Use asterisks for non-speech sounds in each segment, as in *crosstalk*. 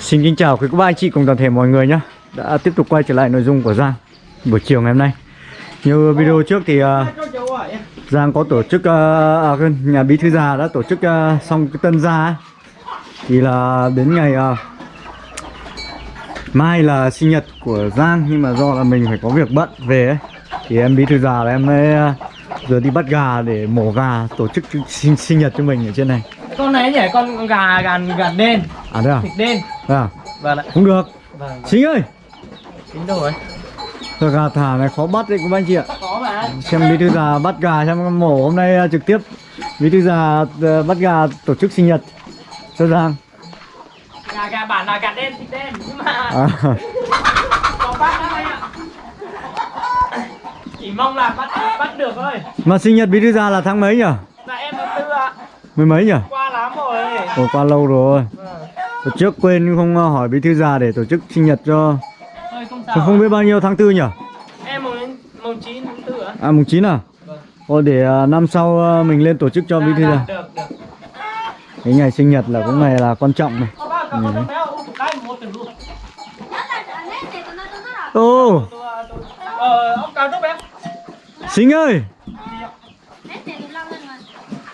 Xin kính chào quý cô bác anh chị cùng toàn thể mọi người nhé. Đã tiếp tục quay trở lại nội dung của Giang Buổi chiều ngày hôm nay. Như video trước thì uh, Giang có tổ chức uh, à, à Nhà bí thư già đã tổ chức uh, xong cái tân gia ấy. Thì là đến ngày uh, Mai là sinh nhật của Giang Nhưng mà do là mình phải có việc bận về ấy. Thì em bí thư già là em mới uh, Giờ đi bắt gà để mổ gà Tổ chức sinh, sinh nhật cho mình ở trên này con này nhỉ? Con gà gà gà đen. À thế à? thịt đen. À, vâng ạ. Không được. Vâng Sinh ơi. Tính đâu rồi. Giờ gà thả này khó bắt đấy các anh chị ạ. Có mà. Xem bí thư già bắt gà xem mổ hôm nay uh, trực tiếp. Bí thư già uh, bắt gà tổ chức sinh nhật. Cho Giang gà gà bản là gà đen thịt đen. Nhưng mà à, *laughs* có bắt đó anh ạ. Chỉ mong là bắt bắt được thôi. Mà sinh nhật bí thư già là tháng mấy nhỉ? là em Mười mấy nhỉ? qua lắm rồi. Ồ qua lâu rồi. Vâng. Tổ trước quên không uh, hỏi bí thư già để tổ chức sinh nhật cho. Thôi không sao Không, không biết bao nhiêu tháng tư nhỉ? em mùng mùng chín tháng tư ạ. À mùng 9 à? vâng. Ồ để uh, năm sau uh, mình lên tổ chức cho bí thư Dạ, già. dạ, được được. Cái ngày sinh nhật là cũng ngày là quan trọng này. Ô Ờ, ông cao tốc béo. Sinh ơi.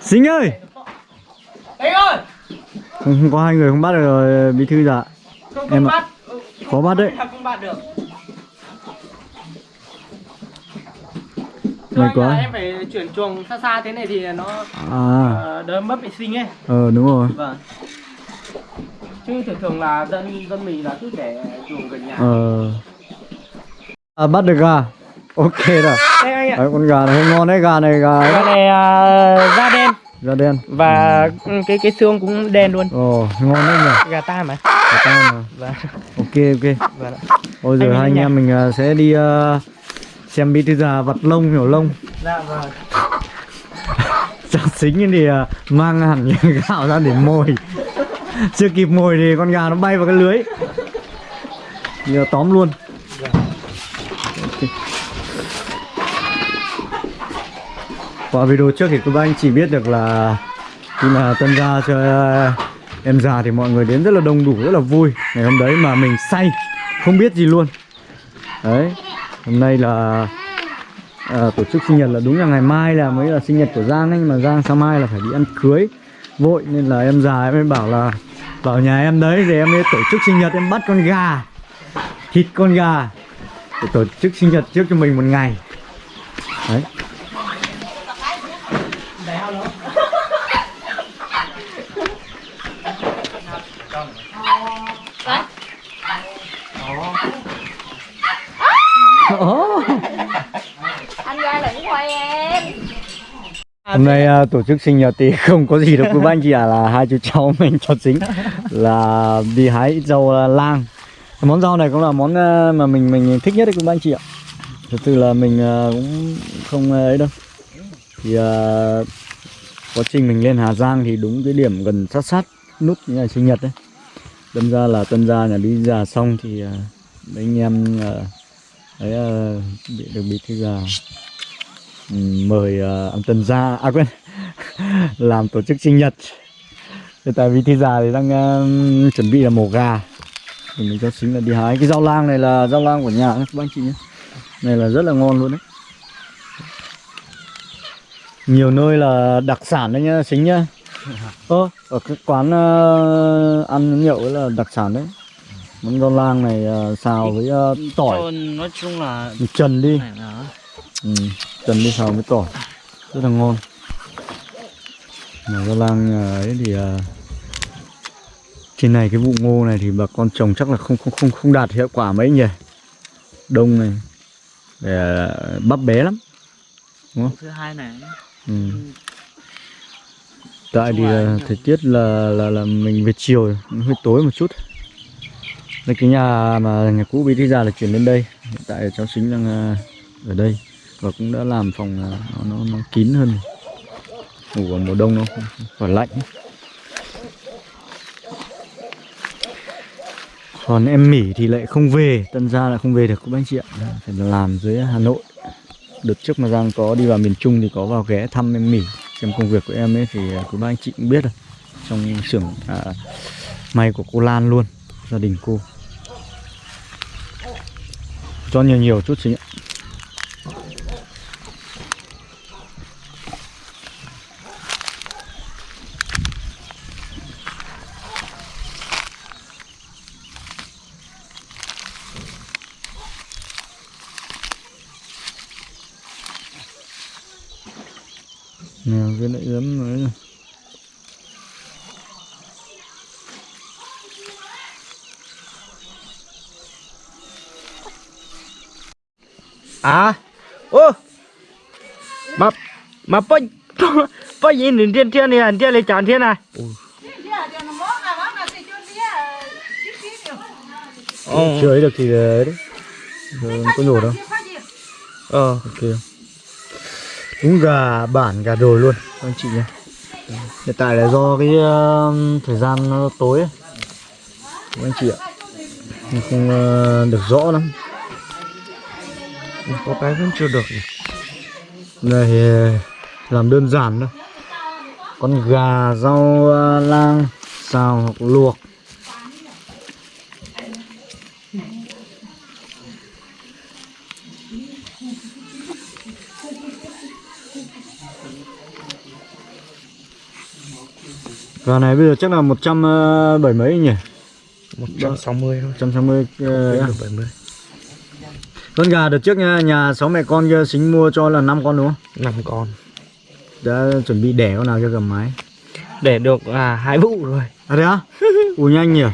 Sinh ơi Đấy ơi, không, có hai người không bắt được rồi bí thư già không, Em không ạ. bắt. Ừ, Khó bắt đấy. Không bắt được. May quá. Em phải chuyển chuồng xa xa thế này thì nó À ờ, đỡ mất vệ sinh ấy. ờ đúng rồi Vâng. Chứ thường thường là dân dân mình là cứ để chuồng gần nhà. Ờ à, Bắt được gà Ok rồi anh. Đấy, con gà này ngon đấy Gà này gà Cái này uh, da đen da đen và ừ, cái cái xương cũng đen luôn. Ồ ngon đấy nhỉ Gà ta mà. Gà ta mà. Vâng. Ok ok Vâng. Ôi giờ Anh hai anh em mình à, sẽ đi à, Xem bí thư già vặt lông hiểu lông Dạ vâng. *laughs* Chắc xính thì à, mang hẳn *laughs* những gạo ra để mồi Chưa kịp mồi thì con gà nó bay vào cái lưới Giờ tóm luôn Qua video trước thì các anh chỉ biết được là Khi mà tân gia cho ờ, em già thì mọi người đến rất là đông đủ, rất là vui. Ngày hôm đấy mà mình say, không biết gì luôn. Đấy, hôm nay là à, tổ chức sinh nhật là đúng là ngày mai là mới là sinh nhật của Giang ấy nhưng mà Giang sáng mai là phải đi ăn cưới. Vội nên là em già em mới bảo là vào nhà em đấy thì em mới tổ chức sinh nhật em bắt con gà thịt con gà để tổ chức sinh nhật trước cho mình một ngày. Đấy Ồ. anh ra đừng quay em Hôm nay uh, tổ chức sinh nhật thì *laughs* không có gì đâu quý anh chị ạ là hai chú cháu mình cho chính là đi hái ít rau à, lang. Món rau này cũng là món à, mà mình mình thích nhất đấy quý anh chị ạ. Thật sự là mình uh, cũng không ấy đâu. Thì uh, quá trình mình lên Hà Giang thì đúng cái điểm gần sát sát nút ngày sinh nhật đấy. Đâm ra là tân gia nhà đi già xong thì uh, mấy anh em uh, ấy uh, bị được bị thư già mời ông Tân gia à quên *laughs* làm tổ chức sinh nhật. Tại vì thi già thì đang uh, chuẩn bị là mổ gà. Thì mình cho xính là đi hái. Cái rau lang này là rau lang của nhà các anh chị nhé. Này là rất là ngon luôn đấy. Nhiều nơi là đặc sản đấy nhá xính nhá. Ơ ở cái quán uh, ăn nhậu ấy là đặc sản đấy. Món rau lang này uh, xào với uh, tỏi. Nói chung là trần đi ừ, trần đi xào với tỏi rất là ngon. Mà rau lang à, ấy thì à, trên này cái vụ ngô này thì bà con trồng chắc là không không không không đạt hiệu quả mấy nhỉ? Đông này để à, bắp bé lắm. Đúng không? Thứ hai này. Ừ. tại thì à, thời tiết là là là mình về chiều hơi tối một chút. Đây cái nhà mà nhà cũ bí thư già là chuyển đến đây. Hiện tại cháu xính đang à, ở đây và cũng đã làm phòng nó, nó, nó kín hơn. Ngủ vào mùa đông nó khỏi lạnh. Còn em mỉ thì lại không về tân gia lại không về được các anh chị ạ. Phải làm dưới hà nội. Đợt trước mà giang có đi vào miền trung thì có vào ghé thăm em mỉ xem công việc của em ấy thì à, quý ba anh chị cũng biết rồi. Trong xưởng à, may của cô Lan luôn gia đình cô. Cho nhiều nhiều chút xíu ạ. Nào cái lại ấm nữa À. Ô. Mà Mà bao Bao nhiêu đến thiên thiên này Thiên này chán thiên này Ồ. Chưa ấy được thì đấy. Đấy Rồi, có nhổ đâu. Ờ. Ok. Đúng gà bản gà đồi luôn. Anh chị nhé Hiện tại là do cái um, thời gian nó tối ấy. Anh chị ạ. Không uh, được rõ lắm Có cái vẫn chưa được Này thì làm đơn giản thôi. Con gà, rau uh, lang, xào hoặc luộc. Gà này bây giờ chắc là 170 mấy nhỉ? 160 thôi. 160 uh, Được 70 Con gà đợt trước nha, nhà sáu mẹ con kia xính mua cho là 5 con đúng không? 5 con Đã chuẩn bị đẻ con nào cho gầm mái Để được à hai vụ rồi À thế á? *laughs* Ủa nhanh nhỉ?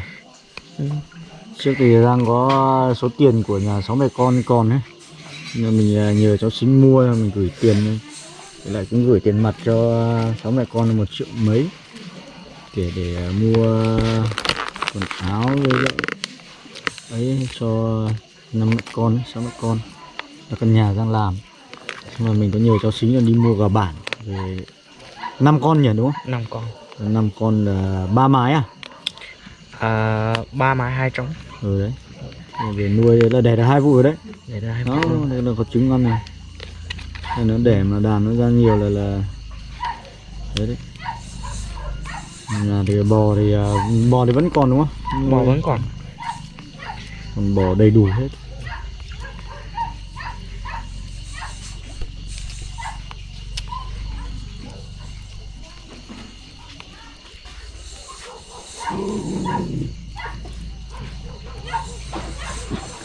Trước thì đang có số tiền của nhà sáu mẹ con còn ấy Nhưng mình à, nhờ cháu xính mua mình gửi tiền. Với lại cũng gửi tiền mặt cho sáu mẹ con một triệu mấy Để để à, mua quần áo với lại ấy cho năm con, sáu con là căn nhà đang làm. Nhưng mà mình có nhờ cháu xính là đi mua gà bản về năm con nhỉ đúng không? 5 con. Năm con là ba mái à? à, ba mái hai trống. Ừ đấy. Để về nuôi là đẻ được hai vụ rồi đấy. Để ra hai đó vụ. đây là có trứng ngon này. Đây nó đẻ mà đàn nó ra nhiều là là đấy đấy. Nhà thì bò thì à, bò thì vẫn còn đúng không? Bò vẫn còn. Còn bò đầy đủ hết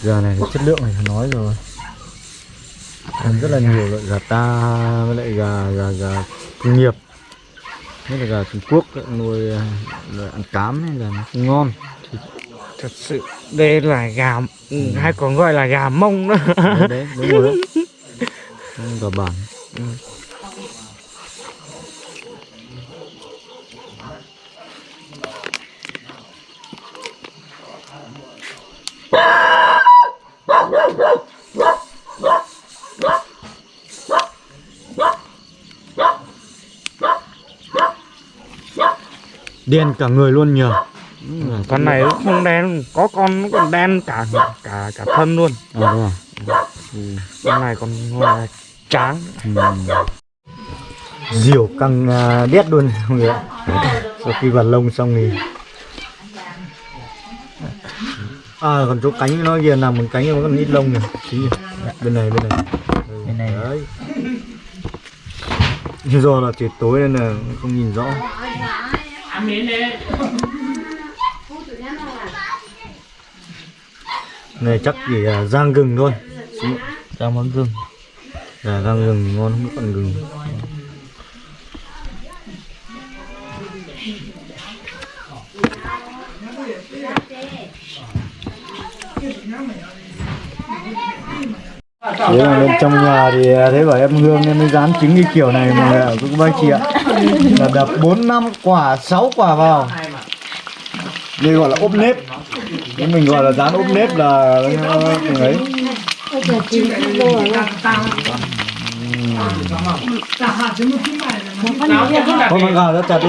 gà này chất lượng này nói rồi. Ăn rất là nhiều loại gà ta với lại gà gà gà công nghiệp. Nhất là gà Trung Quốc nuôi loại ăn cám hay là nó không ngon. Thật sự đây là gà ừ, hay còn gọi là gà mông nữa đấy, đấy đúng rồi Không gà bản. Ừ. đen cả người luôn nhờ con này nó không đen có con nó còn đen cả cả cả thân luôn à, đúng rồi. con này còn là tráng Ừ. diều căng à, đét luôn mọi người sau khi vặt lông xong thì à còn chỗ cánh nó kia nằm bằng cánh nó còn ít lông này Tí nhỉ? bên này bên này. Ừ, Bên này. đấy. Nhưng do là trời tối nên là không nhìn rõ. Này chắc chỉ là rang gừng thôi. Ra món gừng. Gà rang gừng ngon không còn gừng Thế là bên trong nhà thì à, thấy bảo em Hương em mới dán trứng cái kiểu này mà người ạ cũng bác chị ạ là đập 4 năm quả 6 quả vào. Đây gọi là ốp nếp. Nhưng mình gọi là dán ốp nếp là ấy Thôi mà gà ra chặt đi.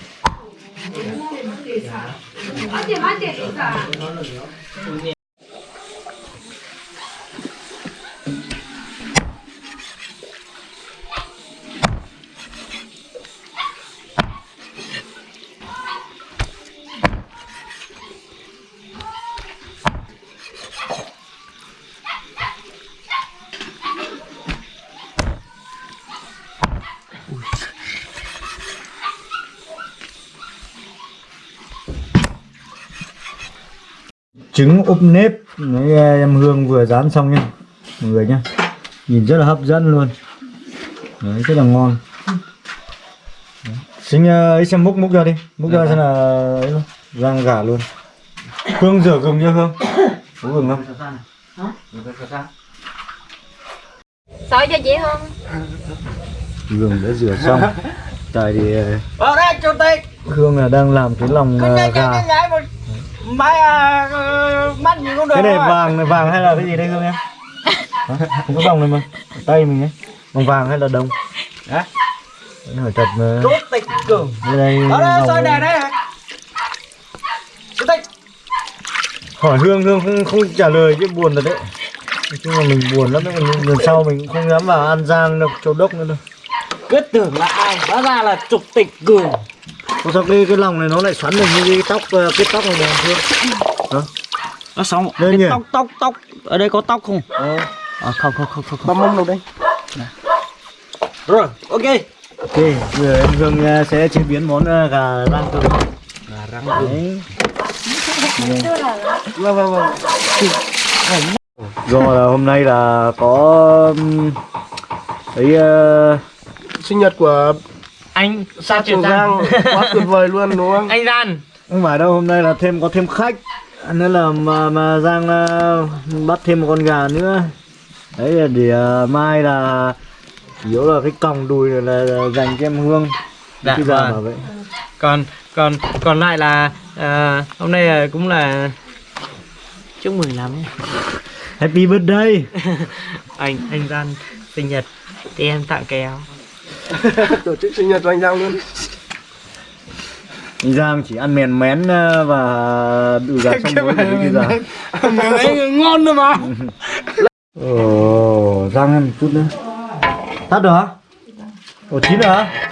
안돼 안돼 trứng úp nếp. Đấy, em Hương vừa rán xong nha mọi người nhá. Nhìn rất là hấp dẫn luôn. Đấy, rất là ngon. Đấy. Ờ, ấy xem múc múc ra đi. Múc ra xem là ấy luôn rang gà luôn. Hương rửa gừng chưa Hương? Có gừng không? Xôi cho chị Hương. Gừng đã rửa xong. *laughs* Tại thì ờ. Hương là đang làm cái lòng ờ, gà mai mắt nhìn không được. cái này vàng này vàng hay là cái gì đây Hương em không có đồng này mà tay mình ấy bằng vàng hay là đồng Hả? hỏi thật mà Rốt tịch cường. đây đây rồi này. này đây. Rốt tịch. hỏi hương hương không, không trả lời chứ buồn thật đấy nói chung là mình buồn lắm đấy lần sau mình cũng không dám vào an giang đâu châu đốc nữa đâu Cứ tưởng là ai, hóa ra là trục tịch cường. Có sao cái cái lòng này nó lại xoắn được như cái tóc ờ, cái tóc này này hương hả Nó xong Đây cái nhỉ? tóc tóc tóc ở đây có tóc không? ờ À, không không không không không. mông đâu đây. Rồi, ok. ok giờ em hương ờ, sẽ chế biến món ờ, gà rang từ Gà răng đấy Vâng vâng vâng. do là hôm nay là có ấy ờ, sinh nhật của anh Sa Trường Giang quá tuyệt vời luôn đúng không? *laughs* anh Gian không phải đâu hôm nay là thêm có thêm khách. Nên là mà mà giang ờ, bắt thêm một con gà nữa. Đấy là để ờ, mai là yếu là cái còng đùi này là, là dành cho em hương. Dạ, cái gà vâng. mà vậy còn còn còn lại là à, hôm nay là cũng là chúc mừng lắm nhé. happy birthday. *laughs* Anh anh Gian sinh nhật thì em tặng kéo *laughs* tổ chức sinh nhật cho anh Giang luôn. Anh giang chỉ ăn mèn mén ờ, và đùi gà xong muối của cái gà đấy ngon nữa mà. *laughs* Ồ giang ăn một chút nữa. Tắt được hả? Ồ chín rồi hả?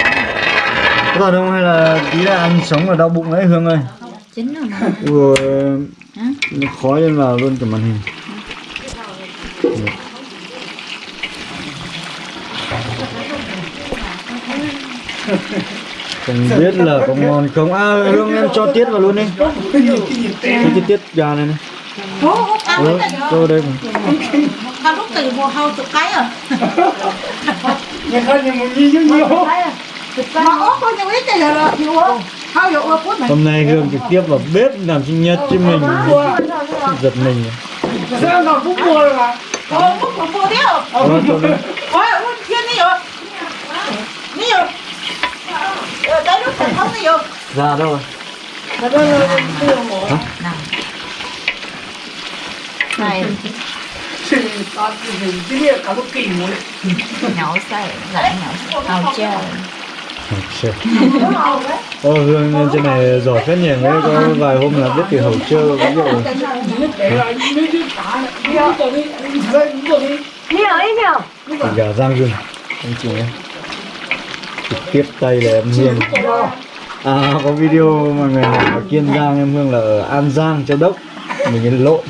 Có thật không hay là tí là ăn sống và đau bụng đấy hương ơi? Chín rồi mà. Nó khói lên vào luôn cả màn hình Không biết là có ngon không? À Hương em cho tiết vào luôn đi. Cho cái tiết gà này này. Ừ, cho đây mà. Tao lúc từ mùa hâu chục cái rồi người ta nhìn một nhi như nhiều Mà ốp có nhiều ít thì là nhiều ốp Hôm nay Hương trực tiếp vào bếp làm sinh nhật chứ mình. Giật mình sao nào cũng mua rồi mà? Của mua thế không? Đó, cho đây. Ôi, ôi, thiên đi rồi Đi rồi Ờ, Đây lúc phải không đi rồi. Ra đâu rồi Này. Cái này cả một kỳ muốn nhậu say Lại nhậu Hầu chơi Shit. Ô Hương lên trên này giỏi phết nhỉ. Có vài hôm là biết từ hậu trơ ví dụ Đi rồi, đi. Rồi gà rang rừng Anh chị nhé Trực tiếp tay là em Hương. À có video mà người hỏi ở Kiên Giang em Hương là ở An Giang Châu Đốc. Mình cái lộn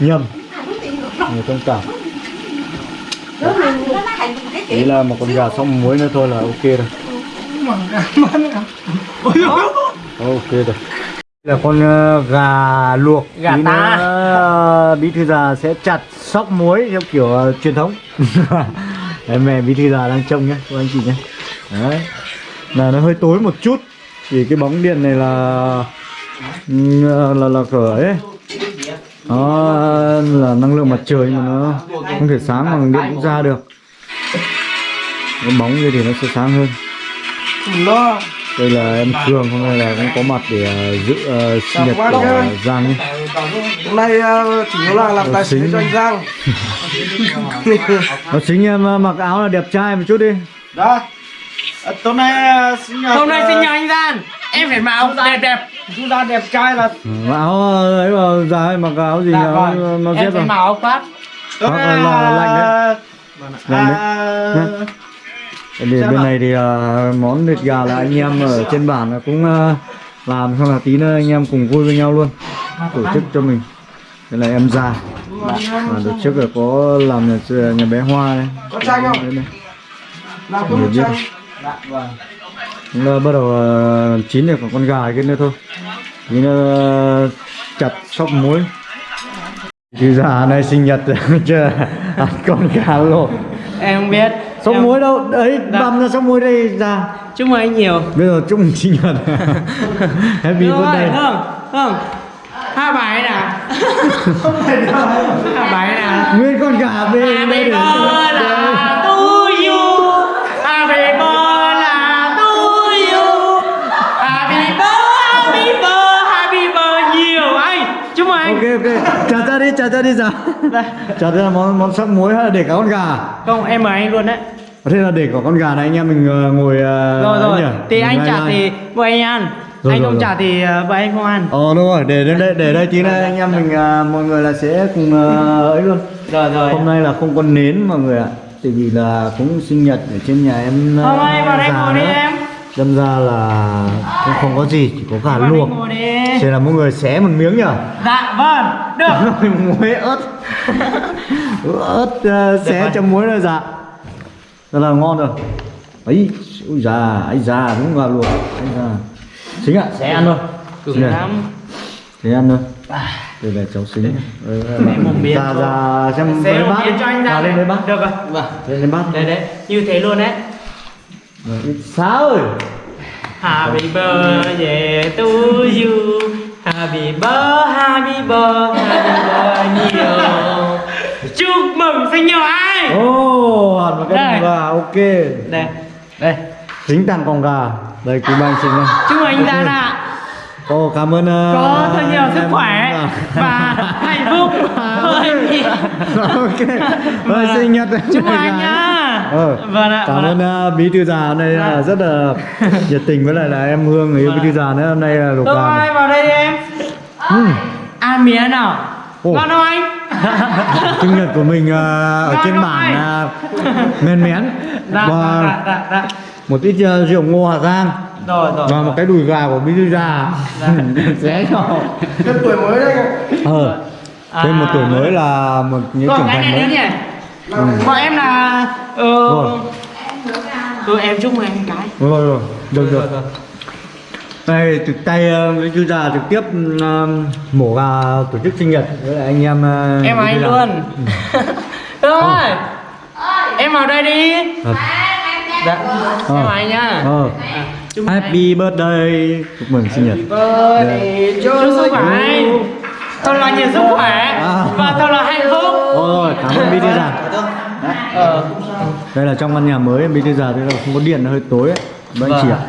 Nhầm. Người thông cảm. Ý là một con gà xong muối nữa thôi là ok rồi. Ok rồi. Là con ờ, gà luộc. Gà ta. ờ, bí thư già sẽ chặt sóc muối theo kiểu ờ, truyền thống. *laughs* Đấy, mẹ bí thư già đang trông nhé các anh chị nhé đấy. Là nó hơi tối một chút vì cái bóng điện này là ừ, là là cửa ấy. Nó là năng lượng mặt trời mà nó không thể sáng bằng điện cũng ra được. Cái bóng kia thì nó sẽ sáng hơn. Đây là em Phương hôm nay là cũng có mặt để ờ, giữ ờ, sinh nhật của nha. Giang nhé hôm nay ờ, chủ yếu là làm tài xế cho anh Giang. *laughs* Nó chính em mặc áo là đẹp trai một chút đi. Đó Ờ, tối nay ờ, sinh nhật Hôm nay ờ, sinh nhật anh Gian Em phải mặc áo đẹp đẹp. Chúng ta đẹp trai là áo ờ, ấy mà dài mặc áo gì Dạ áo vâng. nó Em dép phải mặc áo khoác tối nay là- lạnh đấy. Lạnh đấy. à, Để bên này thì món thịt gà là anh em ở trên bản cũng làm xong là tí nữa anh em cùng vui với nhau luôn. Tổ chức cho mình. Đây là em già. Và đợt trước là có làm nhà, nhà bé hoa đây Có chanh không? Làm một biết. Chanh Chúng ta bắt đầu ờ, chín được con gà kia nữa thôi. Tí nữa chặt sóc muối. Chứ già này sinh nhật *laughs* chưa ăn con gà luộc Em không biết. Sóc Em- muối đâu, đấy Dạ. băm ra sóc muối đây ra. Chúc mừng anh nhiều. Bây giờ chúc mừng sinh nhật. *laughs* Happy Rồi, birthday. Hương, Hương Hai bài nào. *laughs* Hai bài nào. Nguyên con gà bên Happy đây để- birthday ra đi, trả ra đi ra Trả ra món, món sóc muối hay là để cả con gà? Không, em mời anh luôn đấy. Thế là để cả con gà này anh em mình ờ, ngồi ờ, Rồi rồi, nhỉ? thì anh trả thì bọn anh ăn. Rồi, Anh rồi, không rồi. trả thì ờ, bọn anh không ăn. Ờ đúng rồi, để đây để đây tí nữa anh em mình à, mọi người là sẽ cùng à, *laughs* ấy luôn. Rồi rồi. Hôm nay là không có nến mọi người ạ. Tại vì là cũng sinh nhật ở trên nhà em. Hôm nay vào đây ngồi đi em Đâm ra là cũng không có gì, chỉ có gà đây luộc. Thế là mọi người xé một miếng nhở? Dạ vâng, được Rồi muối ớt. ớt à, xé rồi. cho muối là dạ. Rất là ngon rồi. Ấy, ui già, ấy già đúng gà luộc. Ấy già. Chính ạ, sẽ ăn thôi. Cứng lắm Thế ăn thôi Đây là cháu xính Đây là Mẹ một miếng Ra ra xem Xé lấy một bát cho anh ra lên lấy bát Được rồi Vâng Lên lấy bát Đấy đấy, như thế luôn đấy Rồi, Sao ơi Happy birthday to you. Happy birthday, happy birthday, happy birthday nhiều Chúc mừng sinh nhật anh Ồ, oh, một cái gà, ok. Đây, đây Xính tặng con gà. Đây, quý anh xính đây Chúc mừng anh Gian ạ Ồ, cảm ơn uh, Có thật nhiều sức khỏe. và hạnh phúc. *laughs* Ơi, Ok. Rồi, sinh nhật. Chúc mừng anh nhá. Ờ, Vâng ạ cảm vâng ơn uh, bí thư già hôm nay là rất là nhiệt tình với lại là em Hương người yêu bí thư già nữa. Hôm nay là luộc Tôi gà ai vào đây đi em. Ừm. Ăn miếng nào? Ồ. Ngon không anh? *laughs* sinh nhật của mình à, ở Ngon trên không bản anh? à, men mén và một ít à, rượu ngô Hà Giang Rồi, rồi và một cái đùi gà của bí thư già xé cho Thêm tuổi mới đây. Ờ thêm một À. tuổi mới là một những Rồi, trưởng cái thành này nữa mới nhỉ. Bọn em là ờ, Rồi. Ừ, em chúc mừng anh cái. Rồi rồi được được. Đây trực tay à, bí thư già trực tiếp à, mổ gà tổ chức sinh nhật với lại anh em à, Em anh luôn. Hương ơi Em vào đây đi. Thật. Dạ. Em vào anh nhá. Ờ. À, chúc mừng anh. happy birthday. Chúc mừng sinh nhật. Birthday Chúc sức khỏe Thật là nhiều sức khỏe. À. Và thật là hạnh phúc. Ôi, cảm ơn bí thư già. Ờ. Đây là trong căn nhà mới bí thư già thế là không có điện nó hơi tối ấy các anh chị ạ.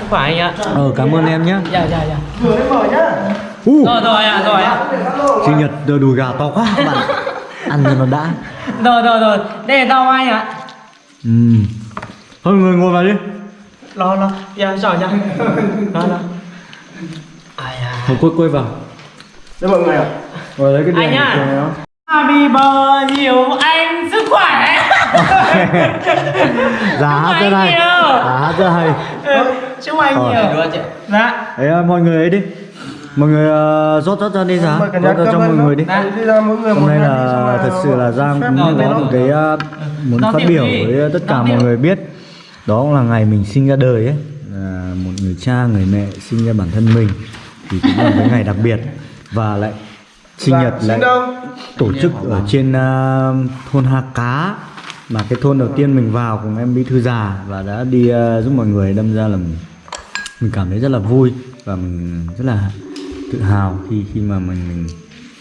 Sức khỏe anh ạ. Ờ cảm ơn em nhé Dạ dạ dạ. Vừa mới mở nhá. Uh, Rồi rồi ạ rồi ạ. Sinh nhật đùi gà to quá các bạn ăn cho nó đã. Rồi rồi rồi. Đây là tao anh ạ. Ừ. thôi người ngồi vào đi. Lo lo. Dạ rồi dạ Lo lo. Thôi quay quay vào. Đây mọi người ạ. Rồi lấy cái Anh đèn nhá. cho nó. Happy birthday nhiều anh sức khỏe. *laughs* Giá hát rất hay. giá hát rất hay. Chúc anh nhiều. Dạ. Đấy mọi người ấy đi mọi người uh, rót rót ra đi giá cả rót ra cho mọi người đi. ra hôm nay là thật sự là Giang cũng có một cái uh, muốn phát biểu với tất cả mọi người biết. Đó cũng là ngày mình sinh ra đời ấy. Là một người cha người mẹ sinh ra bản thân mình. Thì cũng là một cái ngày đặc biệt. Và lại sinh nhật lại tổ chức ở trên uh, thôn Ha Cá. Mà cái thôn đầu tiên mình vào cùng em bí thư già và đã đi uh, giúp mọi người. Đâm ra là mình, mình cảm thấy rất là vui và mình rất là tự hào khi khi mà mình mình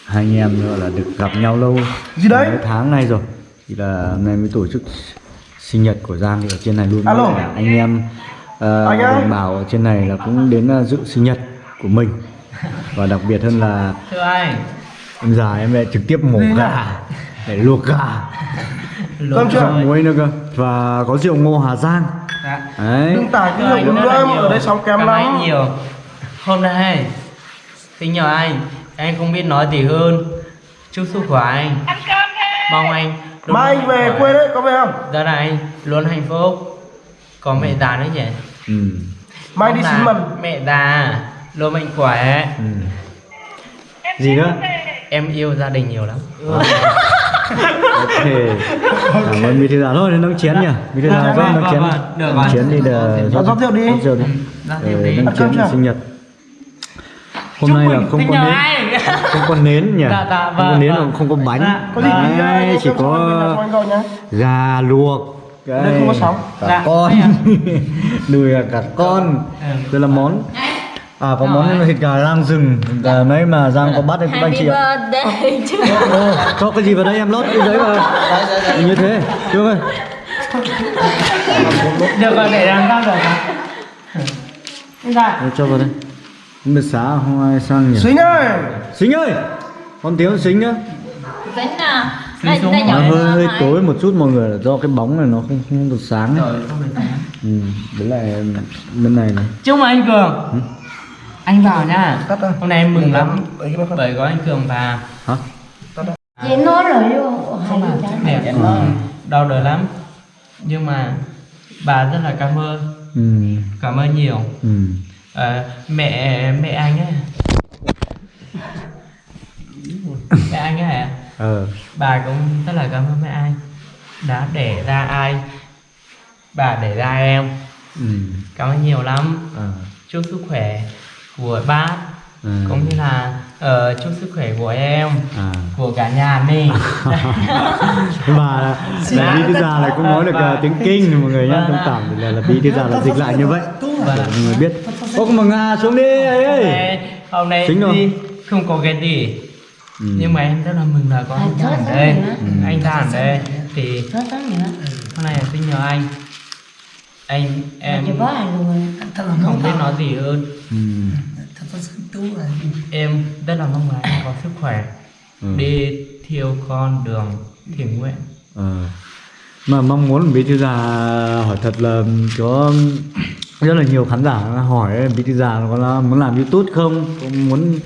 hai anh em nữa là được gặp nhau lâu. Gì đấy? mấy tháng nay rồi. Thì là hôm nay mới tổ chức sinh nhật của Giang thì ở trên này luôn. Alo. Anh em ờ, Anh đồng bào ở trên này là cũng đến ờ, dự sinh nhật của mình. Và đặc biệt hơn là thưa anh. em già em lại trực tiếp mổ gà. Để luộc gà. *laughs* Cho muối nữa cơ. Và có rượu ngô Hà Giang. Dạ. đấy. Đừng tải cái rượu lắm, nhiều. ở đây sóng kém lắm. nhiều. Hôm nay xin nhờ anh anh không biết nói gì hơn chúc sức khỏe anh mong anh Mai anh về quê đấy, có về không? đình anh luôn hạnh phúc có mẹ già nữa nhỉ ừ. Mai đi xin là mần. mẹ già luôn mạnh khỏe Ừ. gì nữa em yêu gia đình nhiều lắm *laughs* ok cảm ơn bí thư già thôi nâng chén nhỉ bí thư Vâng, rót vâng, nâng chén. Được nâng rồi. chén đi Rót rượu đi. rót rượu đi Rót Ờ, rượu đi. nâng Ăn chén cơm chưa? sinh nhật hôm nay là không có nến. *laughs* Không có nến nhỉ? Dạ, dạ, không có vâng, nến vâng. không có bánh. Dạ. Có gì thì Đấy, anh chỉ rồi có gà luộc. Đây không có sóng. cả Dạ. con. *laughs* Đùi cả con. Ừ. đây là món. À có món Rồi. thịt gà rang rừng. Gà mấy mà giang có bắt được các anh chị ạ. birthday *laughs* Ô, cho cái gì vào đây em lót cái giấy vào. Như thế chưa ơi được rồi để làm sao được? Dạ. Cho vào đây biết xá không ai sang nhỉ? Xính ơi, xính ơi! Con tiếng xính nhá. Dính nào Dính Đây, đây mà. nó nhỏ hơi hơi này. tối một chút mọi người là do cái bóng này nó không không được sáng ấy. rồi không được sáng. Ừ, đấy là bên này này. Chúc mừng anh cường. Anh vào nha hôm nay em mừng lắm. bởi có anh cường vào hả? Chị nói rồi luôn không mà Ừ. đau đời lắm. Nhưng mà bà rất là cảm ơn. Ừ, cảm ơn nhiều. Ừ. Ờ, mẹ mẹ anh ấy mẹ anh ấy ờ. Bà cũng rất là cảm ơn mẹ anh. Đã đẻ ra ai? Bà đẻ ra em. Ừ. cảm ơn nhiều lắm. Ờ. Chúc sức khỏe của bác. Ừ. cũng như là ờ, chúc sức khỏe của em à. của cả nhà mình. *laughs* Và là bí thư già lại cũng nói được Vâng. uh, tiếng kinh mọi người nhá Vâng thông cảm thì là, là bí thư già là dịch lại như vậy. Vâng để mọi người biết. Ô mà ngà xuống đi ấy hôm ơi nay hôm nay Chính đi không có cái gì. Ừ. nhưng mà em rất là mừng là có anh À, ra ở chốt đây? Ừ. anh ra ở đây. thì nữa hôm nay là sinh nhờ anh. Anh em không biết nói gì hơn. Ừ. em rất là mong là có sức khỏe Ừ. đi theo con đường thiện nguyện Ờ. mà mong muốn bí thư già hỏi thật là có rất là nhiều khán giả hỏi bí thư già có là muốn làm youtube không có muốn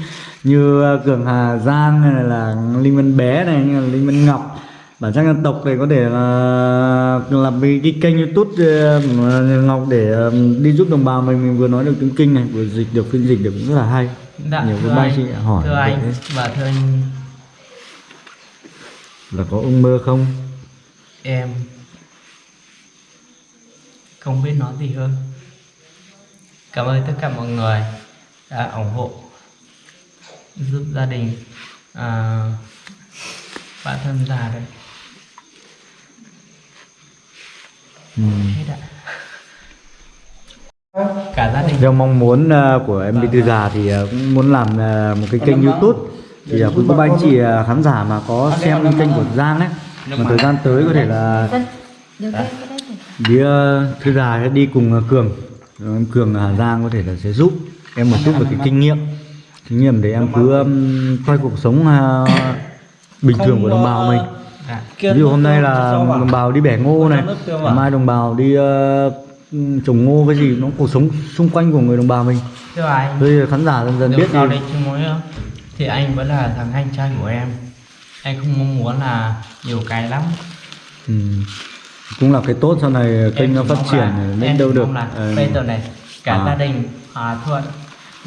như cường hà giang hay là linh vân bé này như là linh vân ngọc bản sắc dân tộc thì có thể là làm cái, cái kênh youtube ờ, ngọc để ờ, đi giúp đồng bào mình. Mình vừa nói được tiếng kinh này vừa dịch được phiên dịch được cũng rất là hay. Dạ nhiều cái bác chị hỏi thưa anh và thưa anh. Là có ước mơ không? Em không biết nói gì hơn. Cảm ơn tất cả mọi người đã ủng hộ giúp gia đình à, bạn thân già đây ừ. hết ạ. Cả gia đình. Theo mong muốn ờ, của em Bí Thư Già thì ờ, cũng muốn làm ờ, một cái kênh YouTube. Thì cô bác anh chị khán giả mà có xem kênh của Giang ấy. Mà thời gian tới có thể là Bí ờ, Thư Già sẽ đi cùng Cường. Rồi em Cường Hà Giang có thể là sẽ giúp em một chút về cái kinh nghiệm. Kinh nghiệm để em cứ quay cuộc sống bình thường của đồng bào mình. dạ. Ví dụ hôm nay là đồng bào đi bẻ ngô này mai đồng bào đi ờ, trồng ngô cái gì nó cuộc sống xung quanh của người đồng bào mình. Thưa giờ khán giả dần dần biết không? thì anh vẫn là thằng anh trai của em. Anh không mong muốn là nhiều cái lắm. Ừ. cũng là cái tốt sau này kênh nó phát triển em đâu được. là Ờ, bây giờ này cả À. gia đình hòa thuận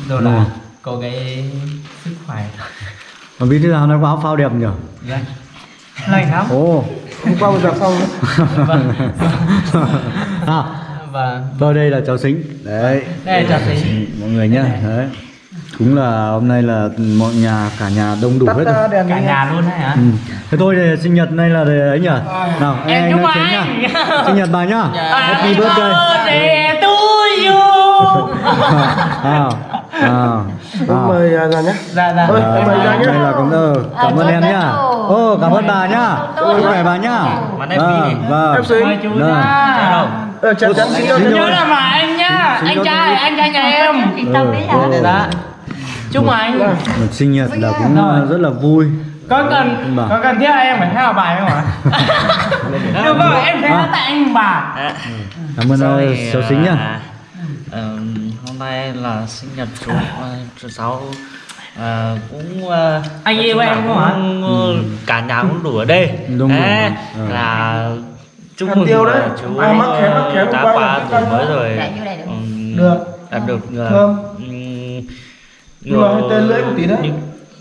rồi là rồi. có cái sức khỏe. Mà bí thư nào nó có áo phao đẹp nhỉ? Lành lành lắm ồ hôm qua vừa giặt xong nữa. Vâng. à, và tôi đây là cháu xính đấy đây là cháu xính. mọi người nhá đấy cũng là hôm nay là mọi nhà cả nhà đông đủ Tắt hết rồi cả nhà luôn đấy hả ừ. thế thôi thì sinh nhật nay là để ấy nhỉ nào Em anh chúc anh. nhá sinh nhật bà nhá happy birthday birthday to you à, à, à. mời à, ra nhé. Dạ dạ. Ôi, À, em mời ra nhé. đây là cũng ờ, cảm ơn À, em nhá ô cảm ơn bà nhá chúc khỏe bà nhá Vâng, đi. vâng. Em xin. Vâng. Ờ, chắn chắn xin nhớ là mà anh nhá anh trai anh trai nhà em. Chị Tâm đấy hả? dạ. Chúc mừng anh. Một sinh nhật là cũng ờ, rất là vui. Có cần Bà. có cần thiết em phải theo bài không ạ? *laughs* Được rồi em sẽ À. tại anh bà. Cảm ơn ờ, cháu xính nhá à, nay là sinh nhật chú ờ, chú cháu ờ, cũng ờ, Anh yêu em không hả? cũng, ờ, cả nhà cũng đủ ở đây Đúng rồi. Đấy, Ừ. là chúc mừng tiêu đấy. ờ, chú Ai mắc khé, mắc khé hôm đã qua tuổi mới rồi đây được. Đạt được ờ, Thơm. ừm, Nhưng mà hơi tê lưỡi một tí đấy.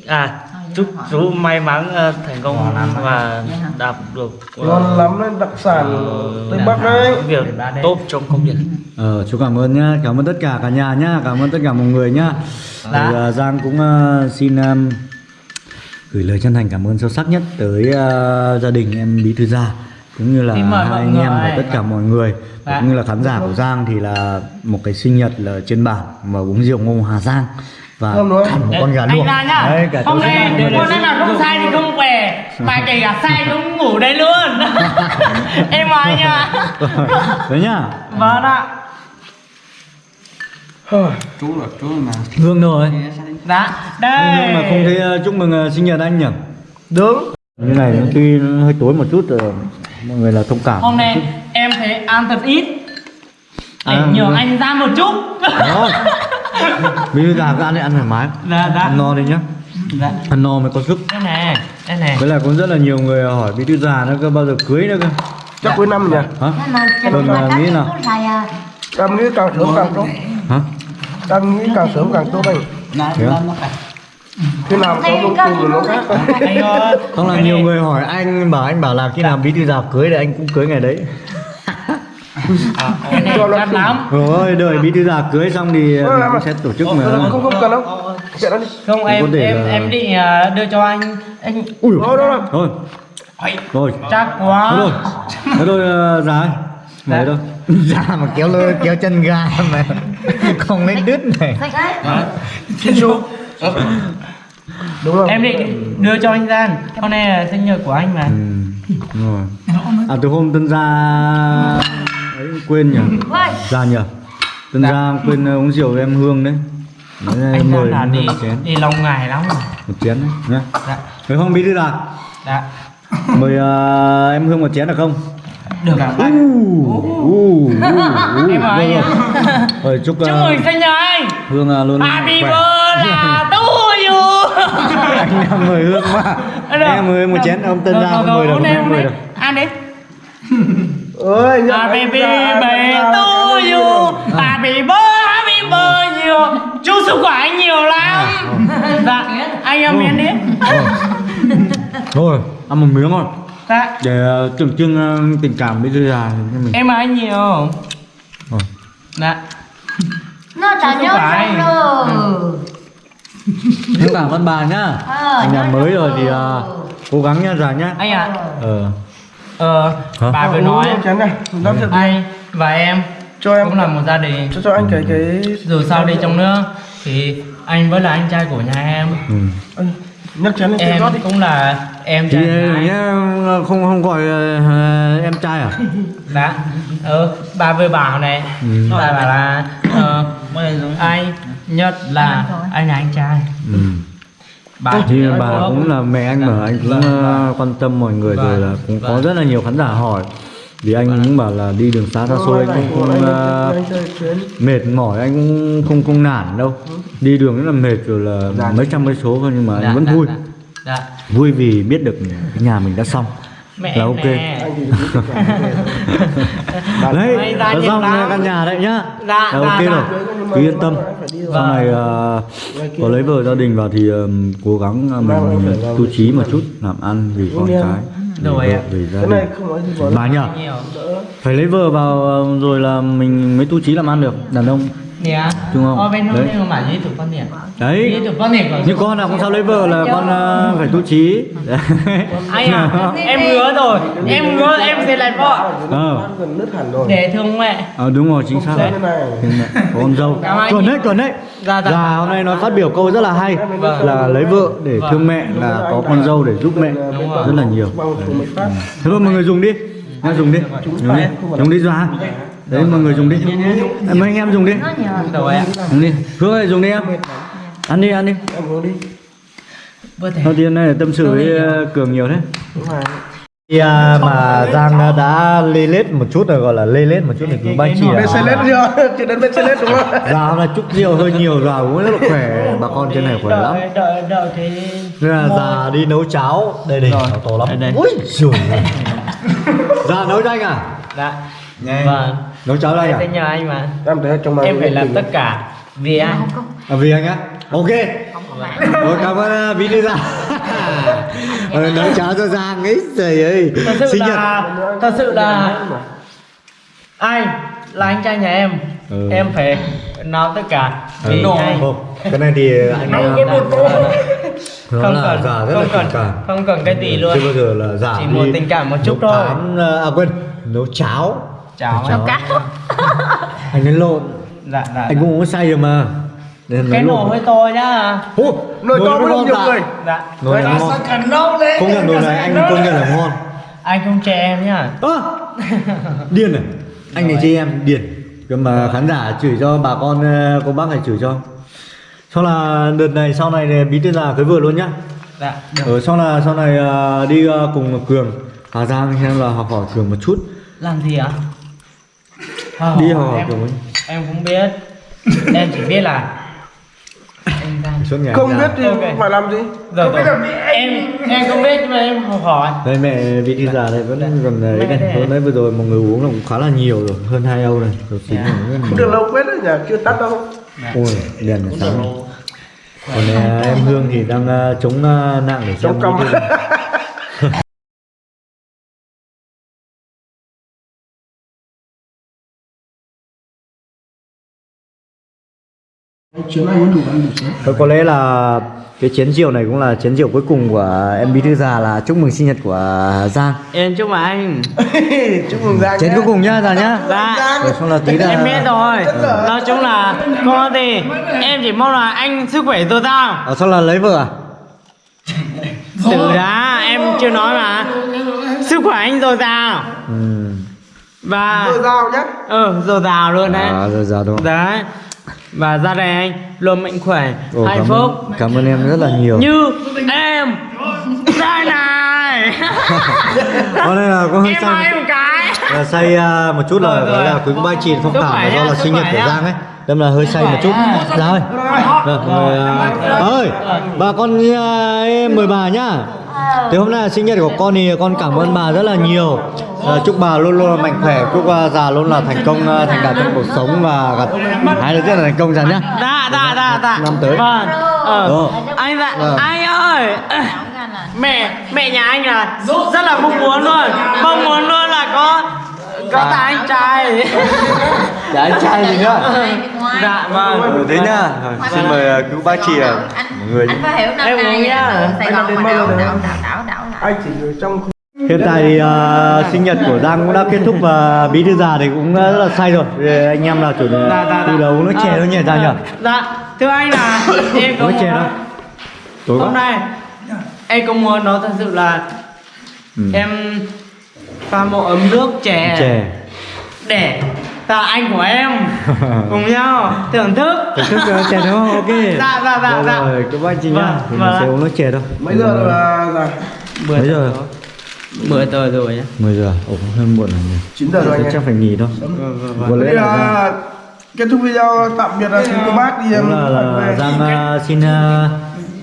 à chúc chú may mắn ờ, thành công và đạt được ờ, Ngon lắm đấy, đặc sản Tây Bắc đấy. việc tốt trong công việc. Ờ, chú cảm ơn nhá, cảm ơn tất cả cả nhà nhá, cảm ơn tất cả mọi người nhá. Thì, ờ, Giang cũng ờ, xin ờm, gửi lời chân thành cảm ơn sâu sắc nhất tới ờ, gia đình em Bí Thư Gia cũng như là hai anh em và tất cả mọi người Dạ. cũng như là khán giả của Giang thì là một cái sinh nhật là trên bản mà uống rượu ngô Hà Giang và Thơm đúng không? ăn một con gà anh luộc. ra nhá Đấy, cả hôm nay hôm nay mà không sai thì không về mà kể cả sai cũng ngủ đây luôn *laughs* em mời anh ạ Đấy nhá. vâng ạ Chú là chú mà Hương rồi. dạ đây Nhưng mà không thấy ờ, chúc mừng ờ, sinh nhật anh nhỉ? Đúng Như này tuy nó hơi tối một chút rồi mọi người là thông cảm. hôm nay em thấy ăn thật ít để À, nhường anh ra một chút Đó. *laughs* Bí thư già cứ ăn đi ăn thoải mái. dạ dạ Ăn no đi nhá. dạ Ăn no mới có sức. đây này đây này Với lại cũng rất là nhiều người hỏi bí thư già nó có bao giờ cưới nữa cơ. Chắc cuối năm nhỉ Hả? Thế mà à, các nghĩ nào? xài à. Nghĩ càng sớm càng tốt Hả? Em nghĩ càng sớm càng tốt anh Thế á? Khi nào có chị thì nó khác xài. anh ơi Không là nhiều người hỏi anh bảo anh bảo là khi nào bí thư già cưới thì anh cũng cưới ngày đấy. Này Cho nó lắm Rồi đợi bí thư già cưới xong thì Ờ, mình cũng à. sẽ tổ chức Ờ, mà. Không không cần đâu Chuyện đó đi không Cũng em em em định à, đưa cho anh anh Ui. Thôi đâu đâu Thôi. Ôi, Rồi. chắc quá rồi. Ờ, già ơi. Mày đâu? Già *laughs* mà kéo lơ kéo chân gà mà *laughs* không lấy đứt này. Xách ấy. Tissue Đúng không? em định đưa cho anh Gian hôm nay là sinh nhật của anh mà Ừ, đúng rồi. À từ hôm tân gia ấy quên nhỉ? Vâng. Gia nhỉ? Tân gia quên ờ, uống rượu với em Hương đấy. Đấy, anh mời là đi đi lâu ngày lắm rồi. Một chén đấy nhá. dạ. Phải không bí thư là dạ. Mời ờ, em Hương một chén được không? được. Ạ U, u, u, u. em ạ Rồi chúc chúc ờ, mừng sinh nhật anh. Hương ờ, luôn happy birthday *laughs* to you anh đang mời Hương mà. Em mời một chén ông tân không mời được, em mời được. ăn đi *laughs* Ơi Happy birthday to you Happy birthday Happy birthday nhiều. Chúc sức khỏe anh nhiều lắm. Dạ Anh em miếng đi. Rồi, ăn một miếng thôi. Dạ. Để ờ, tượng trưng ờ, tình cảm thư già cho mình. Em anh nhiều. Rồi. Dạ. Nó Chứ nhớ rồi. Tất cả văn bà nhá. Ờ, Anh nhà mới rồi thì ờ, cố gắng nha già nhá. Anh ạ. Ờ. Ờ Hả? Bà vừa nói. Anh và em Cho em Cũng là một gia đình. Cho cho anh cái cái Dù sao đi chăng nữa Thì anh vẫn là anh trai của nhà em. Ừ. Nhấc chén lên Em cũng là em Thì trai nhá, không không gọi ờ, em trai à? *laughs* Dạ. Ờ Bà vừa bảo này. Ừ. Bà bảo là ờ, Anh Nhất là anh là anh trai. Ừ. Bà Thì bà cũng là mẹ anh mà anh cũng Vâng, ờ, vâng. quan tâm mọi người Vâng, rồi là cũng có vâng. rất là nhiều khán giả hỏi. Vì anh cũng bảo là đi đường xa xa xôi anh cũng không ờ, chuyến. mệt mỏi anh cũng không không nản đâu. Đi đường rất là mệt rồi là mấy trăm cây số thôi nhưng mà anh vẫn vui. Dạ vui vì biết được cái nhà mình đã xong Mẹ là ok. nè. *laughs* Đấy nhiều xong lắm. căn nhà đấy nhá. Dạ, là dạ, ok dạ. rồi. Cứ yên tâm. Sau này ờ, có lấy vợ gia đình vào thì ờ, cố gắng ờ, mình tu trí một chút làm ăn vì con cái vì Rồi vợ, ạ. bà nhờ phải lấy vợ vào ờ, rồi là mình mới tu trí làm ăn được đàn ông nè Đúng không? ở bên nó Đấy. nhưng mà dưới tụi con nè đấy. Dưới tụi con nè như con nào cũng sao lấy vợ là con ờ, phải tu trí. *laughs* Đấy. anh à em hứa rồi. Em hứa em sẽ lại vợ. Ờ. Gần nứt hẳn rồi để thương mẹ. Ờ, đúng rồi chính xác có con *laughs* dâu. Chuẩn đấy chuẩn đấy. Dạ, dạ. hôm nay nó phát biểu câu rất là hay. Vâng. là lấy vợ để Vâng. thương mẹ là có con dâu để giúp mẹ. Rồi. rất là nhiều. Phát thế thôi mọi người dùng đi. Nha dùng đi. Dùng đi. Dùng đi ra đấy mọi người dùng đi. Em mấy anh em dùng đi. Nó rồi dùng đi. Hương ơi dùng đi em. Ăn đi ăn đi. Đầu tiên này tâm sự với ờ, cường nhiều thế. Đúng rồi. Khi à, mà Giang đã lê lết một chút rồi gọi là lê lết một chút thì cứ bác chị bên xe lết chưa *laughs* chưa đến bên xe lết đúng không? Hôm nay chút rượu hơi nhiều già uống rất là khỏe. Bà con trên này khỏe lắm. đợi đợi thì nên là già đi nấu cháo. Đây đây cháo to lắm. Đây, ui giời *laughs* già nấu cho anh à? Dạ. Nghe. vâng nấu cháo anh em à? Sẽ nhờ anh mà. Em thấy trong này em phải làm tất cả vì anh. À vì anh á? Ok. Rồi, cảm ơn à, bí thư giang. *laughs* Ờ, nấu cháo cho giang ấy trời ơi. Thật sự sinh nhật. là thật sự là anh là anh trai nhà em. Ừ. em phải nấu tất cả Ừ, vì anh. không, cái này thì *laughs* anh à, tô. nó không là cần già rất không là cần cảm. không cần cái gì luôn. Chưa bao giờ là giả Chỉ một tình cảm một chút thôi. à quên nấu cháo chào Cháo. anh. *laughs* anh đánh lộn. Dạ dạ anh cũng uống say rồi mà. Nên cái nồi hơi to nhá. Ô, nồi to được nhiều người. Dạ. Nồi này ngon. cần lâu đấy. Công nhận nồi này anh công nhận là ngon. Anh không che em nhá. Ơ điên à? Anh này chê em điên. Cơ mà khán giả chửi cho bà con ờ, cô bác này chửi cho. Sau là đợt này sau này bí thư già cưới vợ luôn nhá. Dạ được. Ở sau là sau này ờ, đi ờ, cùng cường. Hà Giang xem là học hỏi cường một chút. Làm gì ạ Ờ, đi học hỏi em, không biết. Em chỉ biết là không biết thì Ok. phải làm gì? Rồi, rồi. em em không biết nhưng mà em học hỏi. Đây mẹ vị thư già này vẫn còn đấy. Mẹ này đây. hôm nay vừa rồi mọi người uống là cũng khá là nhiều rồi hơn hai âu này. Đầu xính Dạ. này rất là không được lâu quét đấy nhỉ chưa tắt đâu. Ôi đèn là sáng. còn ờ, em hương thì đang ờ, chống ờ, nạn để xem Chống cong. *laughs* Thôi có lẽ là cái chén rượu này cũng là chén rượu cuối cùng của em bí thư già là chúc mừng sinh nhật của Giang. Em chúc mừng anh. *laughs* Chúc mừng giang chén nhé. cuối cùng nhá già nhá. Dạ. Rồi xong là tí là em biết rồi. Nói chung là con thì em chỉ mong là anh sức khỏe dồi dào. Ờ, xong là lấy vợ à? Từ đã em chưa nói mà. Sức khỏe anh dồi dào. Ừ. và Rồi dao nhé ừ dồi dào luôn đấy. À rồi già đúng không? Đấy và gia đình anh luôn mạnh khỏe. Ồ, hạnh cảm phúc. ơn, cảm ơn em rất là nhiều. Như em. Đây này. *laughs* Có đây là có hơi em say một cái. Là say à, một chút là Rồi, gọi rồi. là quý cô ba chị cảm khỏe là do là sinh nhật của. Giang ấy. Đâm là hơi say một chút. ra ơi Rồi, người, à, ơi bà con à, em mời bà nhá thì hôm nay là sinh nhật của con thì con cảm ơn bà rất là nhiều. À, chúc bà luôn luôn mạnh khỏe chúc bà già luôn là thành công à, thành đạt trong cuộc sống và gặp hai đứa rất là thành công già nhá. Dạ dạ dạ dạ. Năm tới. vâng. Ờ Ờ. anh dạ Ờ. anh ơi. Mẹ mẹ nhà anh là rất là mong muốn luôn. Mong muốn luôn là có có cả anh trai *laughs* dạ anh trai gì nữa dạ vâng Ừ, thế nhá Rồi, xin mời à, cứu bác chị à, mọi người anh phải hiểu năm nay nhá. ở Sài Anh Gòn đến mà đảo đảo đảo đảo anh chỉ ở trong Hiện tại thì à, sinh nhật của Giang cũng đã kết thúc và bí thư già thì cũng rất là say rồi. Thì anh em là chủ đề dạ dạ từ đầu uống nước chè thôi nhỉ Giang nhỉ? dạ thưa anh là em có chè đâu? Tối hôm quá. nay em có muốn nói thật sự là Ừ. em pha một ấm nước chè, Chè. để là anh của em *laughs* cùng nhau thưởng thức Thưởng thức chè đúng không? Ok. *laughs* Dạ, dạ, dạ, Rồi, dạ. Rồi, các bác chị nhá. Vâng, Thì mình vâng. sẽ uống nước chè thôi. mấy giờ là là Mấy giờ? bữa tôi rồi nhá 10 giờ. Ồ, hơi muộn rồi nhỉ. 9 giờ rồi anh Chắc phải nghỉ thôi. vâng Có lẽ Thế là là kết thúc video tạm biệt là xin cô bác đi em là. Giang à, xin à,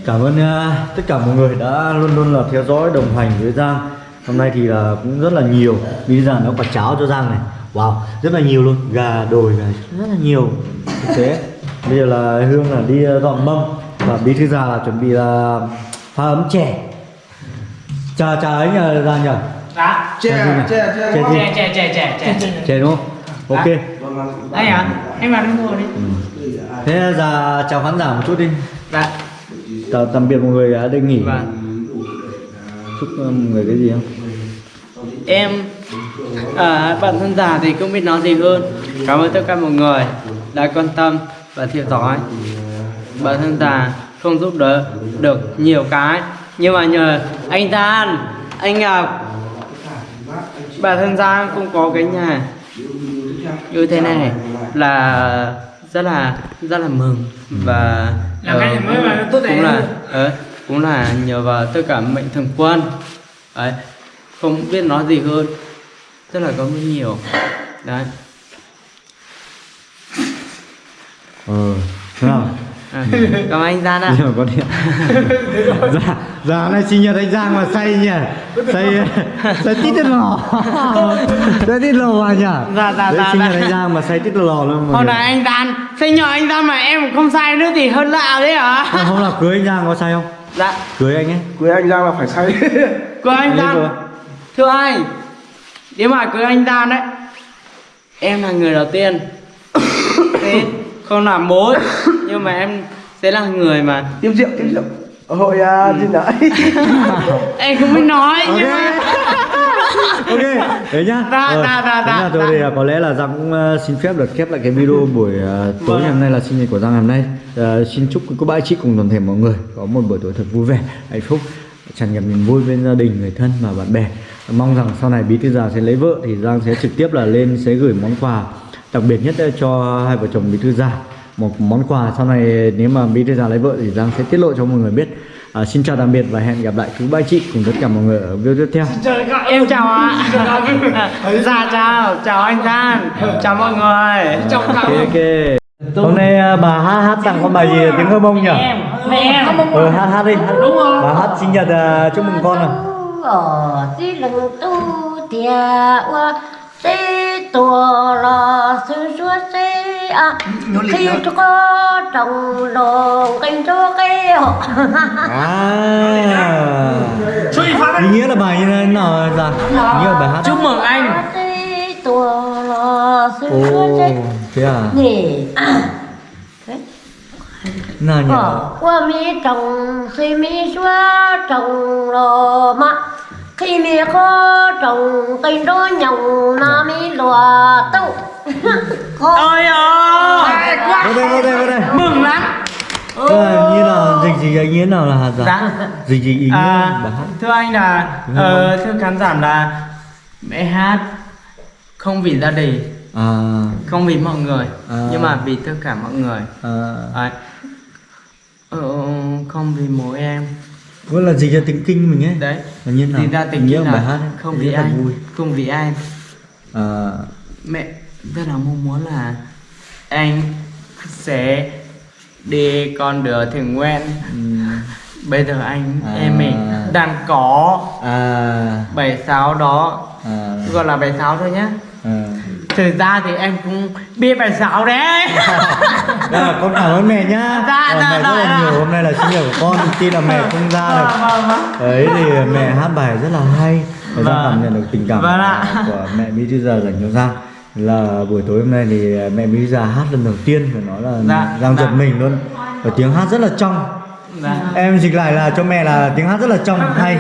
cảm ơn à, tất cả mọi người đã luôn luôn là theo dõi đồng hành với Giang hôm nay thì là cũng rất là nhiều bây giờ nó quả cháo cho Giang này wow rất là nhiều luôn gà đồi gà rất là nhiều. Thực tế bây giờ là Hương là đi à, dọn mâm và bí thư già là chuẩn bị là pha ấm chè. Trà trà ấy nhờ Giang nhờ. Dạ. Chè chè chè Chè chè chè chè chè chè. Chè đúng không? Ok. Vâng, Anh à, em vào đây ngồi đi. thế giờ chào khán giả một chút đi. Dạ. chào tạm biệt mọi người đã đi nghỉ. Vâng. chúc uh, mọi người cái gì không? Em à, bản thân già thì không biết nói gì hơn. Cảm ơn tất cả mọi người đã quan tâm và theo dõi. Bản thân già không giúp đỡ được nhiều cái nhưng mà nhờ anh Gian, anh Ngọc bản thân Giang cũng có cái nhà như thế này là rất là rất là mừng và Là cái mới cũng- mà tốt đẹp cũng là ờ, cũng là nhờ vào tất cả mệnh thường quân đấy không biết nói gì hơn rất là cảm ơn nhiều. Đấy. Ờ thế nào? À, cảm ơn anh Gian ạ. Nhưng mà có điện? *laughs* Dạ dạ này sinh nhật anh Giang mà say nhỉ? Say say tít tít lò. *laughs* Say tít lò à nhỉ? Dạ, dạ, Đấy, dạ, sinh nhật dạ. anh Giang mà say tít lò luôn hôm nay anh Gian sinh nhật anh Gian mà em không sai nữa thì hơn lạ đấy hả hôm nào cưới anh Giang có say không? Dạ. Cưới anh ấy. Cưới anh Giang là phải say. Cưới anh Anh ấy Gian vừa. Thưa anh Nếu mà cưới anh Gian đấy Em là người đầu tiên. *coughs* Thế không làm mối Nhưng mà em sẽ là người mà Tiêm rượu, tiêm rượu. Hội à, gì đấy *laughs* Em không biết nói nhưng mà *laughs* ok. Đấy nhá. Dạ, dạ, thế dạ, là thôi dạ. thì à, có lẽ là Giang cũng ờ, xin phép được khép lại cái video buổi ờ, tối Vâng. ngày hôm nay là sinh nhật của Giang ngày hôm nay. Ờ, xin chúc các bác chị cùng toàn thể mọi người có một buổi tối thật vui vẻ hạnh phúc tràn ngập niềm vui bên gia đình người thân và bạn bè mong rằng sau này bí thư già sẽ lấy vợ thì Giang sẽ trực tiếp là lên sẽ gửi món quà đặc biệt nhất cho hai vợ chồng bí thư già. Một món quà sau này nếu mà bí thư già lấy vợ thì Giang sẽ tiết lộ cho mọi người biết. À, xin chào tạm biệt và hẹn gặp lại quý ba chị cùng tất cả mọi người ở video tiếp theo. Em chào ạ. Dạ chào. Chào anh Gian Chào mọi người. Chào ok ok. Hôm nay à, bà hát hát tặng con bài gì? Tiếng hơ mông nhỉ? Mẹ em. Ờ hát hát đi. Đúng rồi. Bà hát sinh nhật à, chúc mừng con à ở tí lưng tu tia wa tê tua lo sư chúa tê à khi cho có trồng đồ canh cho cái hộ. À. Ý nghĩa là bài như thế nào dạ. Nghĩa là bài hát Chúc mừng anh. Ồ thế à nè à nào nhỉ Ờ, qua mi trồng khi mi xóa trồng lò mà khi mi khó trồng cây đó nhồng na mi lùa tâu. Khó *laughs* Ôi ơi vô đây vô đây vô đây. Mừng lắm. Ờ, như là dịch gì ý nghĩa nào là hạt dạ? Dạ. Dịch gì ý nghĩa à, Thưa anh là ờ, Thưa khán giả là Mẹ hát Không vì gia đình à. Không vì mọi người À. Nhưng mà vì tất cả mọi người. À. Đấy. Ờ, không vì mỗi em. Vẫn là dịch ra tiếng kinh mình ấy? Đấy. Là như nào? Thì ra nghĩa nghĩa của bài là hát ấy. không vì anh vui. Không vì anh à Mẹ rất là mong muốn là Anh sẽ đi con đường thiền nguyện ừm, Bây giờ anh À. em mình đang có à. bảy sáu đó. À. Gọi là bảy sáu thôi nhá. À Thực ra thì em cũng biết bài sáu đấy *laughs* Dạ, con cảm ơn mẹ nhá Dạ, Ờ, dạ, mẹ rất là dạ. nhiều hôm nay là sinh nhật của con tin là mẹ không ra được Vâng, vâng. đấy thì mẹ hát bài rất là hay và Giang Vâng. cảm nhận được tình cảm Vâng ạ. của mẹ Mỹ Thư Già dành cho Giang là buổi tối hôm nay thì mẹ Mỹ Già hát lần đầu tiên và nói là Dạ, Giang giật dạ. mình luôn và tiếng hát rất là trong Dạ. em dịch lại là cho mẹ là tiếng hát rất là trong hay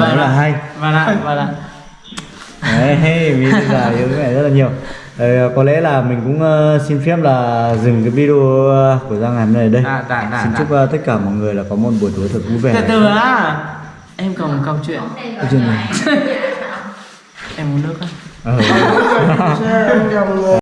rất là hay Vâng ạ, vâng ạ Đấy, Thư Già yêu mẹ rất là nhiều. Ờ, có lẽ là mình cũng ờ, xin phép là dừng cái video ờ, của Giang ngày hôm nay ở đây. Dạ, dạ, dạ, xin dạ. chúc ờ, tất cả mọi người là có một buổi tối thật vui vẻ. Từ từ á Em còn một câu chuyện. Câu chuyện này *laughs* Em uống nước á. Ờ. *laughs*